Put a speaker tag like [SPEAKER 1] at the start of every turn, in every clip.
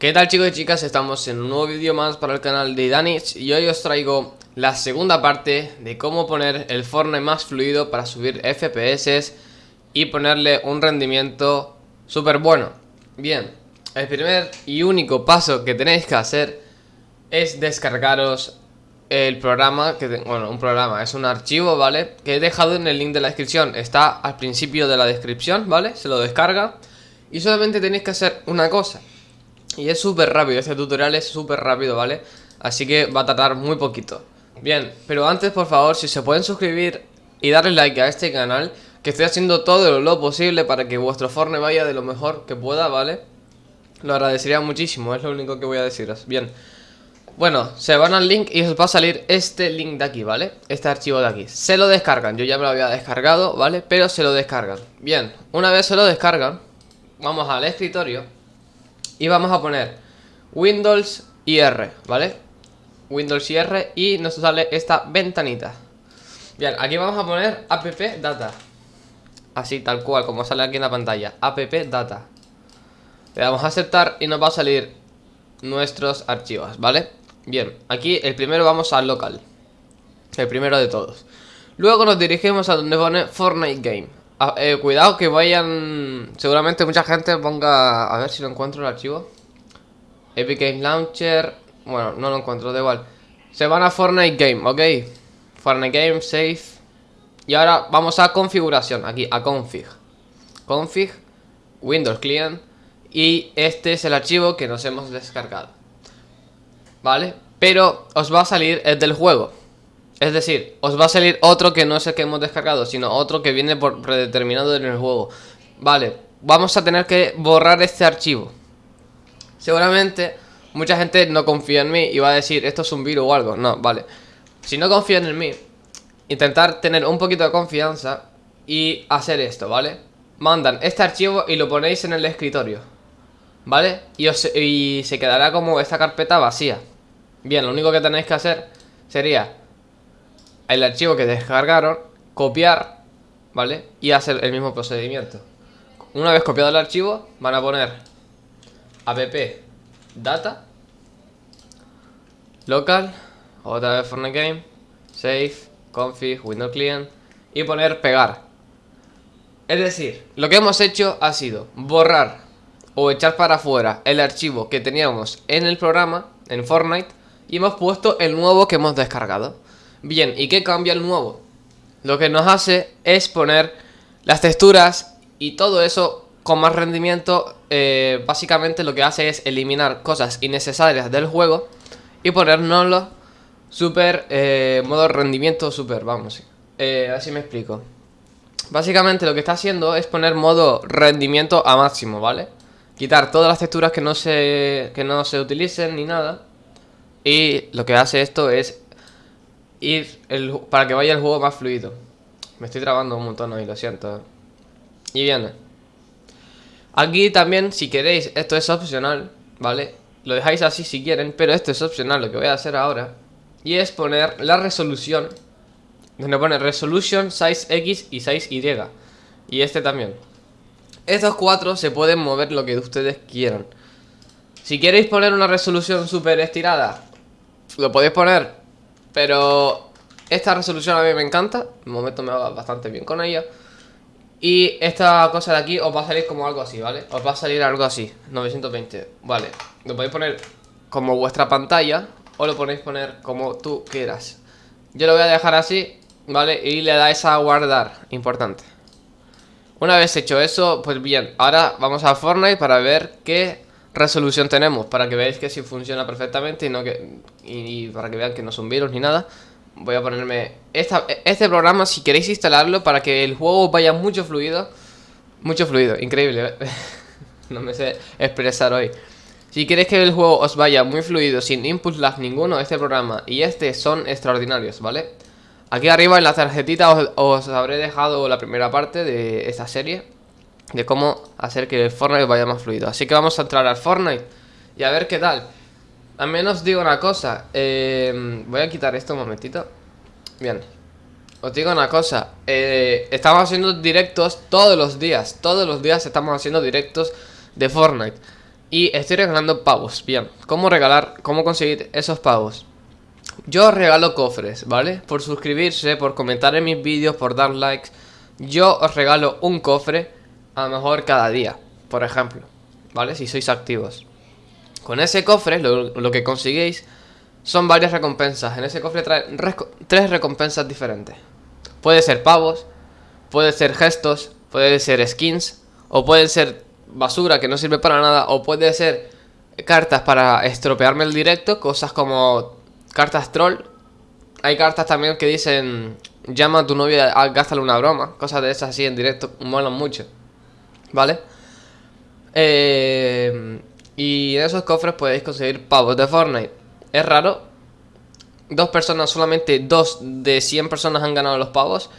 [SPEAKER 1] ¿Qué tal chicos y chicas? Estamos en un nuevo vídeo más para el canal de Danis y hoy os traigo la segunda parte de cómo poner el Fortnite más fluido para subir FPS y ponerle un rendimiento súper bueno. Bien, el primer y único paso que tenéis que hacer es descargaros el programa, que bueno, un programa, es un archivo, ¿vale? Que he dejado en el link de la descripción, está al principio de la descripción, ¿vale? Se lo descarga y solamente tenéis que hacer una cosa y es súper rápido, este tutorial es súper rápido, ¿vale? Así que va a tardar muy poquito Bien, pero antes por favor, si se pueden suscribir y darle like a este canal Que estoy haciendo todo lo posible para que vuestro forne vaya de lo mejor que pueda, ¿vale? Lo agradecería muchísimo, es lo único que voy a deciros Bien, bueno, se van al link y os va a salir este link de aquí, ¿vale? Este archivo de aquí Se lo descargan, yo ya me lo había descargado, ¿vale? Pero se lo descargan Bien, una vez se lo descargan Vamos al escritorio y vamos a poner Windows y R, ¿vale? Windows y R y nos sale esta ventanita. Bien, aquí vamos a poner app data. Así, tal cual, como sale aquí en la pantalla. App data. Le damos a aceptar y nos va a salir nuestros archivos, ¿vale? Bien, aquí el primero vamos al local. El primero de todos. Luego nos dirigimos a donde pone Fortnite Game Ah, eh, cuidado que vayan... Seguramente mucha gente ponga... A ver si lo encuentro el archivo. Epic Game Launcher... Bueno, no lo encuentro, da igual. Se van a Fortnite Game, ¿ok? Fortnite Game, Save. Y ahora vamos a configuración, aquí, a config. Config, Windows Client. Y este es el archivo que nos hemos descargado. ¿Vale? Pero os va a salir el del juego. Es decir, os va a salir otro que no es el que hemos descargado, sino otro que viene por predeterminado en el juego. Vale, vamos a tener que borrar este archivo. Seguramente mucha gente no confía en mí y va a decir, esto es un virus o algo. No, vale. Si no confían en mí, intentar tener un poquito de confianza y hacer esto, ¿vale? Mandan este archivo y lo ponéis en el escritorio. ¿Vale? Y, y se quedará como esta carpeta vacía. Bien, lo único que tenéis que hacer sería el archivo que descargaron, copiar, ¿vale? Y hacer el mismo procedimiento. Una vez copiado el archivo, van a poner app data local, otra vez Fortnite Game, save, config, window client y poner pegar. Es decir, lo que hemos hecho ha sido borrar o echar para afuera el archivo que teníamos en el programa, en Fortnite, y hemos puesto el nuevo que hemos descargado. Bien, ¿y qué cambia el nuevo? Lo que nos hace es poner las texturas y todo eso con más rendimiento. Eh, básicamente lo que hace es eliminar cosas innecesarias del juego y ponernoslo super, eh, modo rendimiento super, vamos. Eh, así me explico. Básicamente lo que está haciendo es poner modo rendimiento a máximo, ¿vale? Quitar todas las texturas que no se, que no se utilicen ni nada. Y lo que hace esto es ir el, para que vaya el juego más fluido. Me estoy trabando un montón hoy, lo siento. Y viene. Aquí también, si queréis, esto es opcional, ¿vale? Lo dejáis así si quieren, pero esto es opcional, lo que voy a hacer ahora. Y es poner la resolución. Donde pone resolution, size X y size Y. Y este también. Estos cuatro se pueden mover lo que ustedes quieran. Si queréis poner una resolución súper estirada, lo podéis poner pero esta resolución a mí me encanta. De momento me va bastante bien con ella. Y esta cosa de aquí os va a salir como algo así, ¿vale? Os va a salir algo así, 920, vale Lo podéis poner como vuestra pantalla O lo podéis poner como tú quieras Yo lo voy a dejar así, ¿vale? Y le dais a guardar, importante Una vez hecho eso, pues bien Ahora vamos a Fortnite para ver qué resolución tenemos para que veáis que si funciona perfectamente y no que y, para que vean que no son virus ni nada voy a ponerme esta, este programa si queréis instalarlo para que el juego vaya mucho fluido mucho fluido, increíble ¿eh? no me sé expresar hoy si queréis que el juego os vaya muy fluido sin input lag ninguno este programa y este son extraordinarios, ¿vale? Aquí arriba en la tarjetita os habré dejado la primera parte de esta serie de cómo hacer que el Fortnite vaya más fluido. Así que vamos a entrar al Fortnite y a ver qué tal. También os digo una cosa, eh, voy a quitar esto un momentito. Bien, os digo una cosa, eh, estamos haciendo directos todos los días, todos los días estamos haciendo directos de Fortnite. Y estoy regalando pavos, bien ¿Cómo regalar, cómo conseguir esos pavos? Yo regalo cofres, ¿vale? Por suscribirse, por comentar en mis vídeos, por dar likes Yo os regalo un cofre A lo mejor cada día, por ejemplo ¿Vale? Si sois activos. Con ese cofre, lo, que conseguís Son varias recompensas. En ese cofre trae tres recompensas diferentes. Puede ser pavos Puede ser gestos Puede ser skins O puede ser basura que no sirve para nada O puede ser cartas para estropearme el directo Cosas como cartas troll. Hay cartas también que dicen Llama a tu novia, gástale una broma Cosas de esas así en directo, molan mucho ¿Vale? Eh, y en esos cofres podéis conseguir pavos de Fortnite Es raro Dos personas, solamente dos de 100 personas han ganado los pavos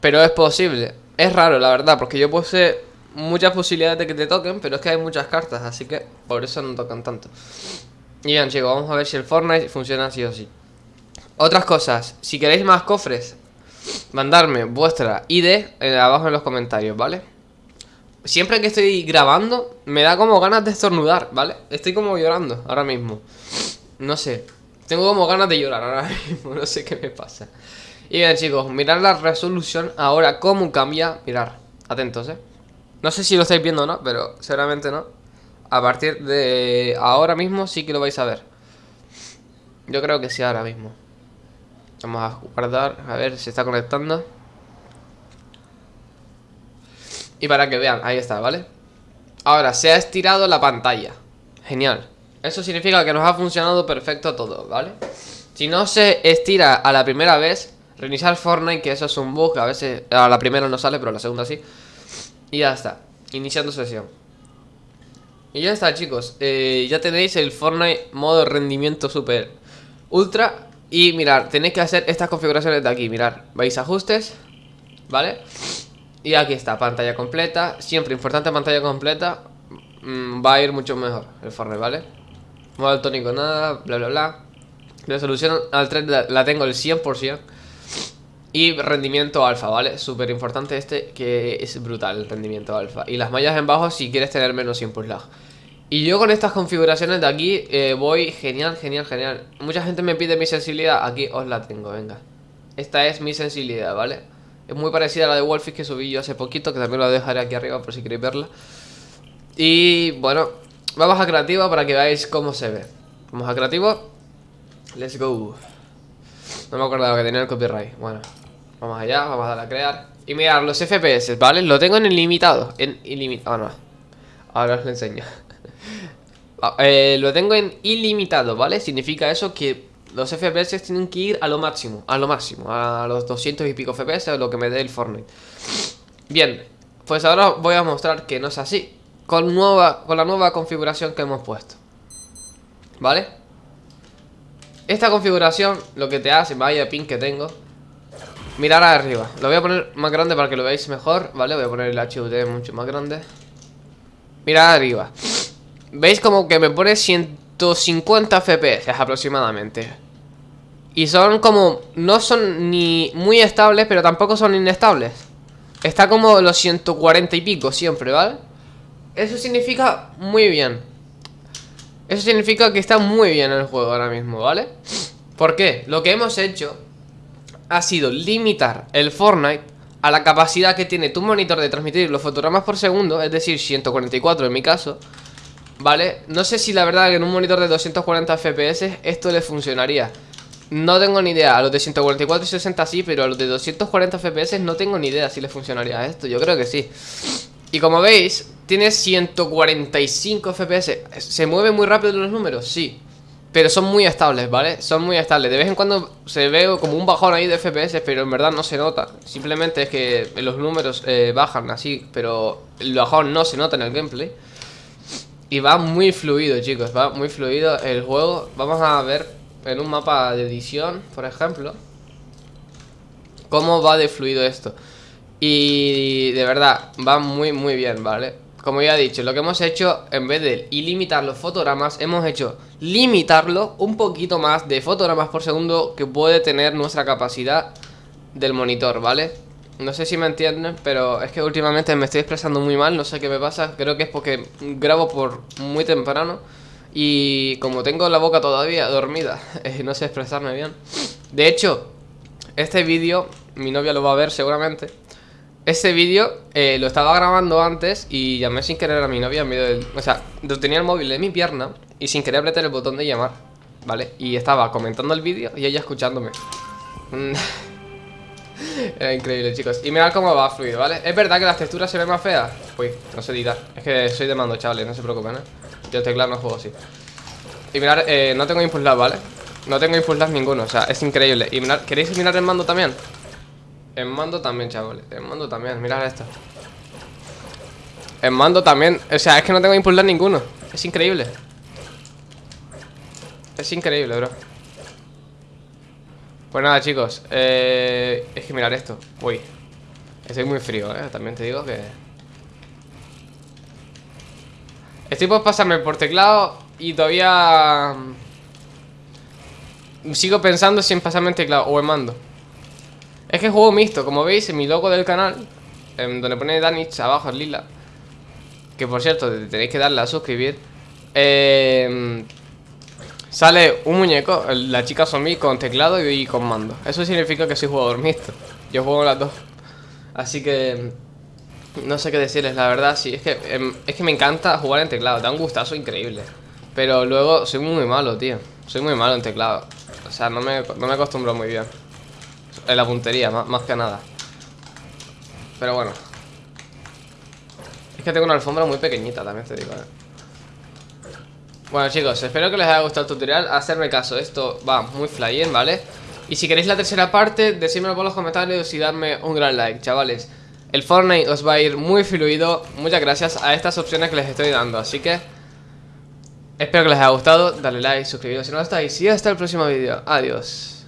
[SPEAKER 1] Pero es posible Es raro la verdad, porque yo puse muchas posibilidades de que te toquen, pero es que hay muchas cartas, así que por eso no tocan tanto. Y bien chicos, vamos a ver si el Fortnite funciona así o sí. Otras cosas, si queréis más cofres, mandarme vuestra ID abajo en los comentarios, ¿vale? Siempre que estoy grabando, me da como ganas de estornudar, ¿vale? Estoy como llorando ahora mismo. No sé, tengo como ganas de llorar ahora mismo, no sé qué me pasa. Y bien chicos, mirad la resolución ahora, cómo cambia, mirar, atentos, ¿eh? No sé si lo estáis viendo o no, pero seguramente no. A partir de ahora mismo sí que lo vais a ver. Yo creo que sí ahora mismo. Vamos a guardar, a ver si está conectando. Y para que vean, ahí está, ¿vale? Ahora, se ha estirado la pantalla Genial Eso significa que nos ha funcionado perfecto todo, ¿vale? Si no se estira a la primera vez Reiniciar Fortnite, que eso es un bug A veces a la primera no sale, pero a la segunda sí y ya está, iniciando sesión Y ya está chicos eh, Ya tenéis el Fortnite modo rendimiento super ultra Y mirar, tenéis que hacer estas configuraciones de aquí Mirar, vais ajustes ¿Vale? Y aquí está, pantalla completa. Siempre importante pantalla completa mm, Va a ir mucho mejor el Fortnite, ¿vale? Modo tónico nada, bla bla bla. Resolución al 3 la tengo el 100% y rendimiento alfa, ¿vale? Súper importante este, que es brutal el rendimiento alfa. Y las mallas en bajo si quieres tener menos input lag. Y yo con estas configuraciones de aquí eh, voy genial, genial, genial. Mucha gente me pide mi sensibilidad, aquí os la tengo, venga. Esta es mi sensibilidad, ¿vale? Es muy parecida a la de Wolfish que subí yo hace poquito Que también la dejaré aquí arriba por si queréis verla. Y bueno, vamos a creativo para que veáis cómo se ve. Vamos a creativo. Let's go. No me acordaba que tenía el copyright, bueno Vamos allá, vamos a darle a crear. Y mirar los FPS, ¿vale? Lo tengo en ilimitado En ilimitado, ah, no. Ahora os lo enseño. Ah, eh, Lo tengo en ilimitado, ¿vale? Significa eso que los FPS tienen que ir a lo máximo A lo máximo, a los 200 y pico FPS lo que me dé el Fortnite Bien, pues ahora voy a mostrar que no es así Con, nueva, con la nueva configuración que hemos puesto ¿Vale? Esta configuración lo que te hace, vaya pin que tengo Mirar arriba Lo voy a poner más grande para que lo veáis mejor ¿Vale? Voy a poner el HUD mucho más grande Mirad arriba ¿Veis como que me pone 150 FPS aproximadamente? Y son como... No son ni muy estables, pero tampoco son inestables Está como los 140 y pico siempre, ¿vale? Eso significa muy bien Eso significa que está muy bien el juego ahora mismo, ¿vale? ¿Por qué? Lo que hemos hecho ha sido limitar el Fortnite a la capacidad que tiene tu monitor de transmitir los fotogramas por segundo, es decir, 144 en mi caso, ¿vale? No sé si la verdad que en un monitor de 240 FPS esto le funcionaría. No tengo ni idea, a los de 144 y 60 sí, pero a los de 240 FPS no tengo ni idea si le funcionaría esto, yo creo que sí. Y como veis, tiene 145 FPS, ¿se mueven muy rápido los números? Sí. Pero son muy estables, ¿vale? Son muy estables De vez en cuando se ve como un bajón ahí de FPS Pero en verdad no se nota Simplemente es que los números eh, bajan así Pero el bajón no se nota en el gameplay Y va muy fluido, chicos Va muy fluido el juego Vamos a ver en un mapa de edición, por ejemplo Cómo va de fluido esto Y de verdad, va muy muy bien, ¿vale? como ya he dicho, lo que hemos hecho, en vez de ilimitar los fotogramas, hemos hecho limitarlo un poquito más de fotogramas por segundo que puede tener nuestra capacidad del monitor, ¿vale? No sé si me entienden, pero es que últimamente me estoy expresando muy mal, no sé qué me pasa. Creo que es porque grabo por muy temprano y como tengo la boca todavía dormida, eh, no sé expresarme bien. De hecho, este vídeo, mi novia lo va a ver seguramente. Este vídeo eh, lo estaba grabando antes y llamé sin querer a mi novia en medio del... O sea, tenía el móvil en mi pierna y sin querer apretar el botón de llamar, ¿vale? Y estaba comentando el vídeo y ella escuchándome. Era increíble, chicos. Y mirad cómo va fluido, ¿vale? ¿Es verdad que las texturas se ven más feas? Uy, no sé editar. Es que soy de mando, chavales, no se preocupen, ¿eh? Yo teclado no juego así. Y mirad, eh, no tengo input lag, ¿vale? No tengo input lag ninguno, o sea, es increíble. Y mirad, ¿queréis mirar el mando también? En mando también, chavales. En mando también, mirad esto. En mando también. O sea, es que no tengo input lag ninguno. Es increíble. Es increíble, bro. Pues nada, chicos eh, Es que mirar esto. Uy Estoy muy frío, eh. También te digo que Estoy por pasarme por teclado Y todavía mm, Sigo pensando si en pasarme en teclado o en mando. Es que juego mixto Como veis en mi logo del canal Donde pone Danich abajo en lila Que por cierto tenéis que darle a suscribir Eh Sale un muñeco, la chica zombie con teclado y con mando. Eso significa que soy jugador mixto. Yo juego las dos. Así que... No sé qué decirles, la verdad, sí Es que, em, es que me encanta jugar en teclado Da un gustazo increíble. Pero luego soy muy malo, tío. Soy muy malo en teclado. O sea, no me, no me acostumbro muy bien. En la puntería, más, más que nada. Pero bueno. Es que tengo una alfombra muy pequeñita, también te digo, eh bueno chicos, espero que les haya gustado el tutorial. Hacerme caso, esto va muy flyer, ¿vale? Y si queréis la tercera parte, decídmelo por los comentarios y darme un gran like, chavales. El Fortnite os va a ir muy fluido. Muchas gracias a estas opciones que les estoy dando. Así que Espero que les haya gustado, dale like, suscribiros si no lo estáis. Y hasta el próximo vídeo, adiós